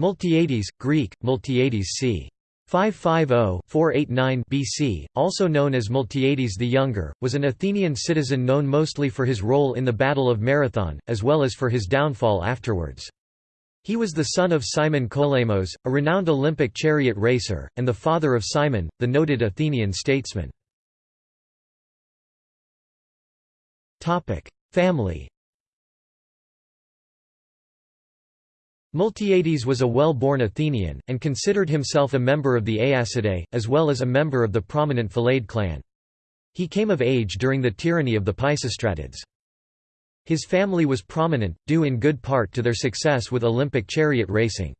Miltiades, Greek, Miltiades c. 550-489 BC, also known as Miltiades the Younger, was an Athenian citizen known mostly for his role in the Battle of Marathon, as well as for his downfall afterwards. He was the son of Cimon Koalemos, a renowned Olympic chariot racer, and the father of Cimon, the noted Athenian statesman. Family Miltiades was a well-born Athenian, and considered himself a member of the Aeacidae, as well as a member of the prominent Philaidae clan. He came of age during the tyranny of the Pisistratids. His family was prominent, due in good part to their success with Olympic chariot racing.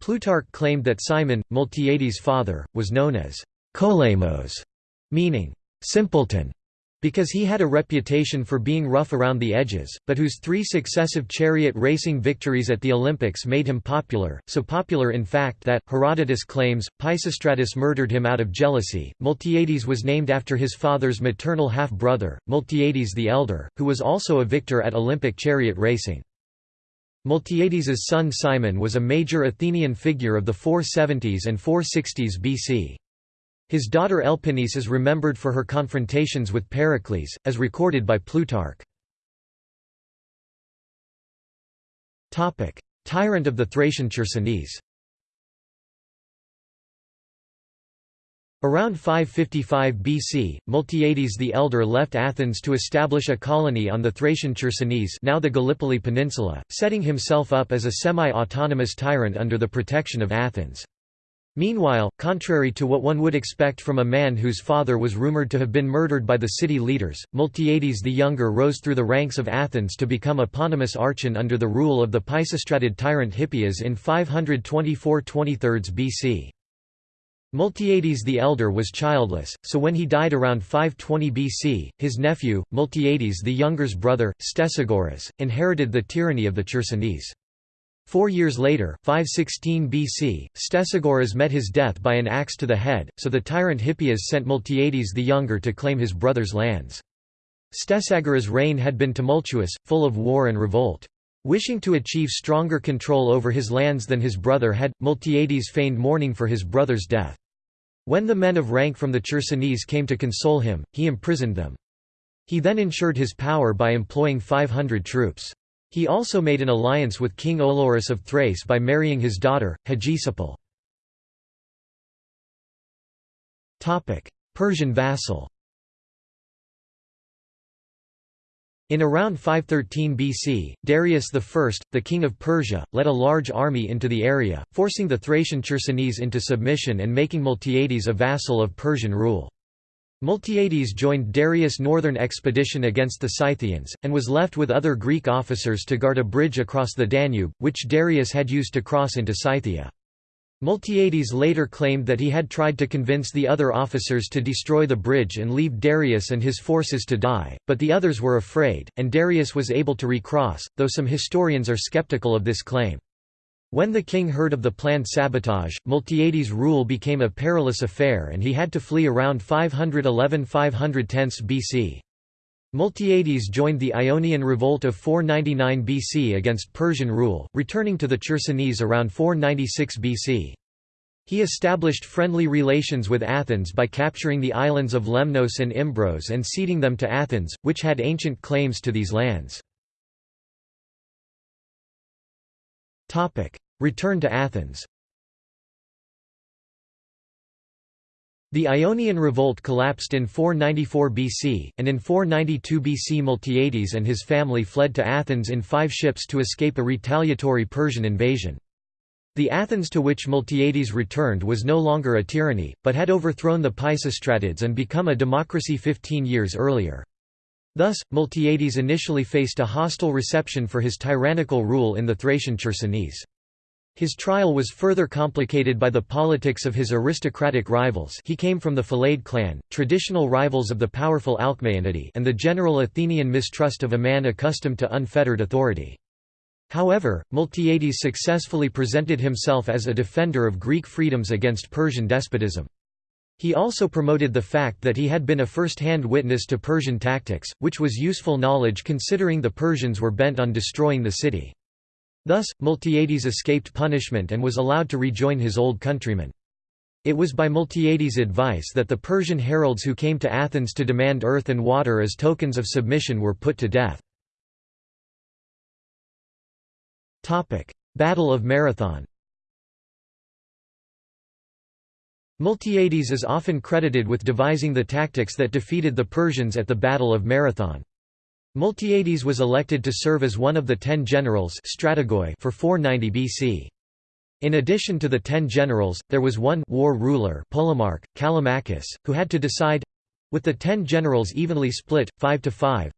Plutarch claimed that Cimon, Miltiades' father, was known as Koalemos, meaning simpleton, because he had a reputation for being rough around the edges, but whose three successive chariot racing victories at the Olympics made him popular, so popular in fact that, Herodotus claims, Pisistratus murdered him out of jealousy. Miltiades was named after his father's maternal half-brother, Miltiades the Elder, who was also a victor at Olympic chariot racing. Miltiades' son Cimon was a major Athenian figure of the 470s and 460s BC. His daughter Elpinice is remembered for her confrontations with Pericles, as recorded by Plutarch. Tyrant of the Thracian Chersonese Around 555 BC, Miltiades the Elder left Athens to establish a colony on the Thracian Chersonese now the Gallipoli Peninsula, setting himself up as a semi-autonomous tyrant under the protection of Athens. Meanwhile, contrary to what one would expect from a man whose father was rumored to have been murdered by the city leaders, Miltiades the Younger rose through the ranks of Athens to become eponymous archon under the rule of the Pisistratid tyrant Hippias in 524 23 BC. Miltiades the Elder was childless, so when he died around 520 BC, his nephew, Miltiades the Younger's brother, Stesagoras, inherited the tyranny of the Chersonese. Four years later 516 BC, Stesagoras met his death by an axe to the head, so the tyrant Hippias sent Miltiades the Younger to claim his brother's lands. Stesagoras' reign had been tumultuous, full of war and revolt. Wishing to achieve stronger control over his lands than his brother had, Miltiades feigned mourning for his brother's death. When the men of rank from the Chersonese came to console him, he imprisoned them. He then ensured his power by employing 500 troops. He also made an alliance with King Olorus of Thrace by marrying his daughter, Hegesipyle. Persian vassal In around 513 BC, Darius I, the king of Persia, led a large army into the area, forcing the Thracian Chersonese into submission and making Miltiades a vassal of Persian rule. Miltiades joined Darius' northern expedition against the Scythians, and was left with other Greek officers to guard a bridge across the Danube, which Darius had used to cross into Scythia. Miltiades later claimed that he had tried to convince the other officers to destroy the bridge and leave Darius and his forces to die, but the others were afraid, and Darius was able to recross, though some historians are skeptical of this claim. When the king heard of the planned sabotage, Miltiades' rule became a perilous affair and he had to flee around 511–510 BC. Miltiades joined the Ionian Revolt of 499 BC against Persian rule, returning to the Chersonese around 496 BC. He established friendly relations with Athens by capturing the islands of Lemnos and Imbros and ceding them to Athens, which had ancient claims to these lands. Return to Athens The Ionian revolt collapsed in 494 BC, and in 492 BC Miltiades and his family fled to Athens in five ships to escape a retaliatory Persian invasion. The Athens to which Miltiades returned was no longer a tyranny, but had overthrown the Pisistratids and become a democracy 15 years earlier. Thus, Miltiades initially faced a hostile reception for his tyrannical rule in the Thracian Chersonese. His trial was further complicated by the politics of his aristocratic rivals he came from the Philaidae clan, traditional rivals of the powerful Alcmaeonidae and the general Athenian mistrust of a man accustomed to unfettered authority. However, Miltiades successfully presented himself as a defender of Greek freedoms against Persian despotism. He also promoted the fact that he had been a first-hand witness to Persian tactics, which was useful knowledge considering the Persians were bent on destroying the city. Thus, Miltiades escaped punishment and was allowed to rejoin his old countrymen. It was by Miltiades' advice that the Persian heralds who came to Athens to demand earth and water as tokens of submission were put to death. Battle of Marathon Miltiades is often credited with devising the tactics that defeated the Persians at the Battle of Marathon. Miltiades was elected to serve as one of the ten generals for 490 BC. In addition to the ten generals, there was one war ruler Polemarch, Callimachus, who had to decide—with the ten generals evenly split, 5 to 5,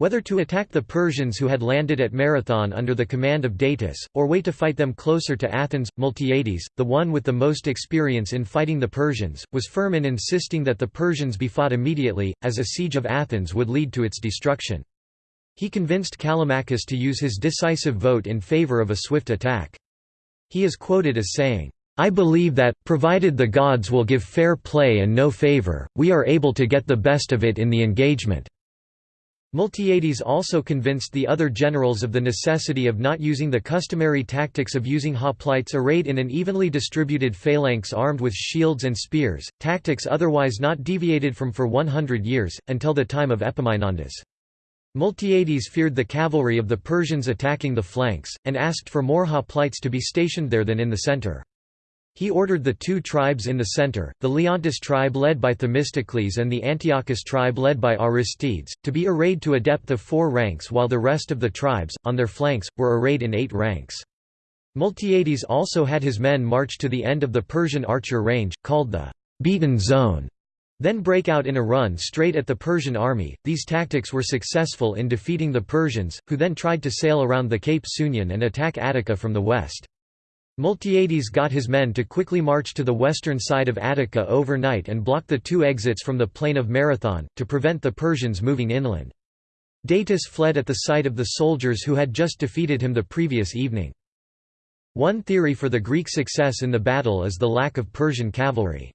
whether to attack the Persians who had landed at Marathon under the command of Datis, or wait to fight them closer to Athens. Miltiades, the one with the most experience in fighting the Persians, was firm in insisting that the Persians be fought immediately, as a siege of Athens would lead to its destruction. He convinced Callimachus to use his decisive vote in favor of a swift attack. He is quoted as saying, I believe that, provided the gods will give fair play and no favor, we are able to get the best of it in the engagement. Miltiades also convinced the other generals of the necessity of not using the customary tactics of using hoplites arrayed in an evenly distributed phalanx armed with shields and spears, tactics otherwise not deviated from for 100 years, until the time of Epaminondas. Miltiades feared the cavalry of the Persians attacking the flanks, and asked for more hoplites to be stationed there than in the center. He ordered the two tribes in the center, the Leontis tribe led by Themistocles and the Antiochis tribe led by Aristides, to be arrayed to a depth of four ranks while the rest of the tribes, on their flanks, were arrayed in eight ranks. Miltiades also had his men march to the end of the Persian archer range, called the beaten zone, then break out in a run straight at the Persian army. These tactics were successful in defeating the Persians, who then tried to sail around the Cape Sunion and attack Attica from the west. Miltiades got his men to quickly march to the western side of Attica overnight and block the two exits from the plain of Marathon, to prevent the Persians moving inland. Datis fled at the sight of the soldiers who had just defeated him the previous evening. One theory for the Greek success in the battle is the lack of Persian cavalry.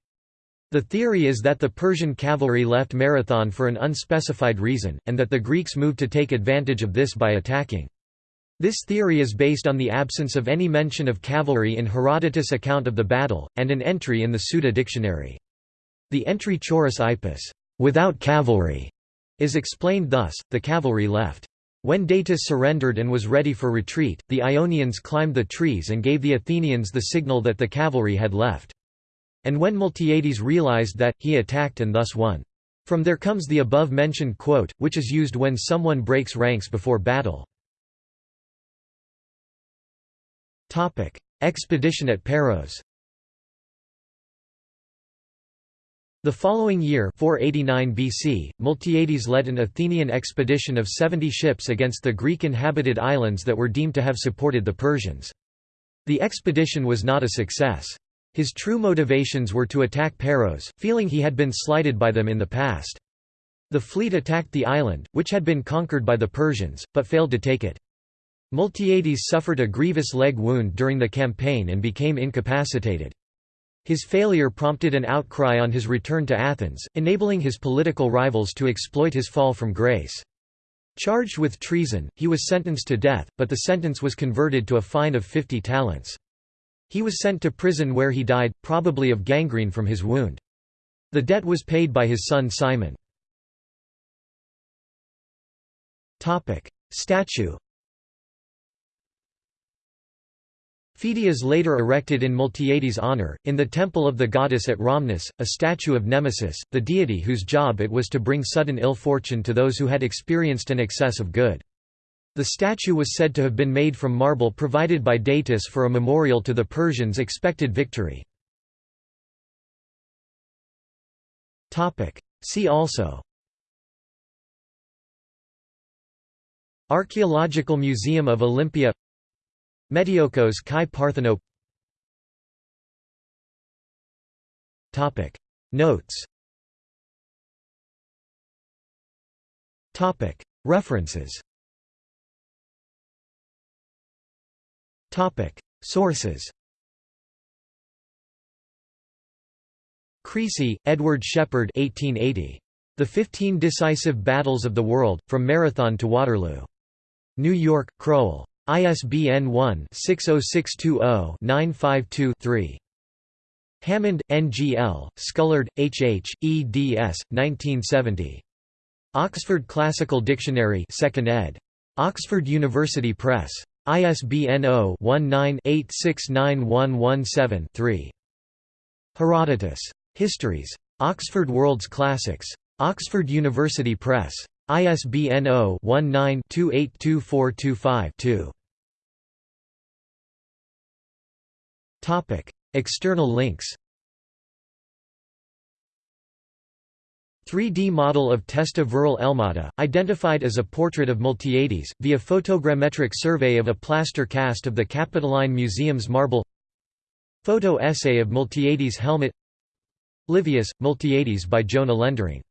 The theory is that the Persian cavalry left Marathon for an unspecified reason, and that the Greeks moved to take advantage of this by attacking. This theory is based on the absence of any mention of cavalry in Herodotus' account of the battle, and an entry in the Suda dictionary. The entry Choris hippeis, without cavalry, is explained thus, the cavalry left. When Datis surrendered and was ready for retreat, the Ionians climbed the trees and gave the Athenians the signal that the cavalry had left. And when Miltiades realized that, he attacked and thus won. From there comes the above-mentioned quote, which is used when someone breaks ranks before battle. Expedition at Paros The following year 489 BC, Miltiades led an Athenian expedition of 70 ships against the Greek-inhabited islands that were deemed to have supported the Persians. The expedition was not a success. His true motivations were to attack Paros, feeling he had been slighted by them in the past. The fleet attacked the island, which had been conquered by the Persians, but failed to take it. Miltiades suffered a grievous leg wound during the campaign and became incapacitated. His failure prompted an outcry on his return to Athens, enabling his political rivals to exploit his fall from grace. Charged with treason, he was sentenced to death, but the sentence was converted to a fine of 50 talents. He was sent to prison where he died, probably of gangrene from his wound. The debt was paid by his son Cimon. Statue Phidias later erected in Miltiades' honor, in the temple of the goddess at Rhamnus, a statue of Nemesis, the deity whose job it was to bring sudden ill fortune to those who had experienced an excess of good. The statue was said to have been made from marble provided by Datis for a memorial to the Persians' expected victory. See also Archaeological Museum of Olympia Metiokos Kai Partheno Notes. References. Sources. Creasy, Edward Shepherd 1880. The Fifteen Decisive Battles of the World, From Marathon to Waterloo. New York, Crowell. ISBN 1-60620-952-3. Hammond, N. G. L., Scullard, H. H., eds. 1970. Oxford Classical Dictionary 2nd ed. Oxford University Press. ISBN 0-19-869117-3. Herodotus. Histories. Oxford World's Classics. Oxford University Press. ISBN 0-19-282425-2. External links 3D model of Testa Viril Elmata, identified as a portrait of Miltiades, via photogrammetric survey of a plaster cast of the Capitoline Museum's marble. Photo essay of Miltiades' helmet. Livius, Miltiades by Jona Lendering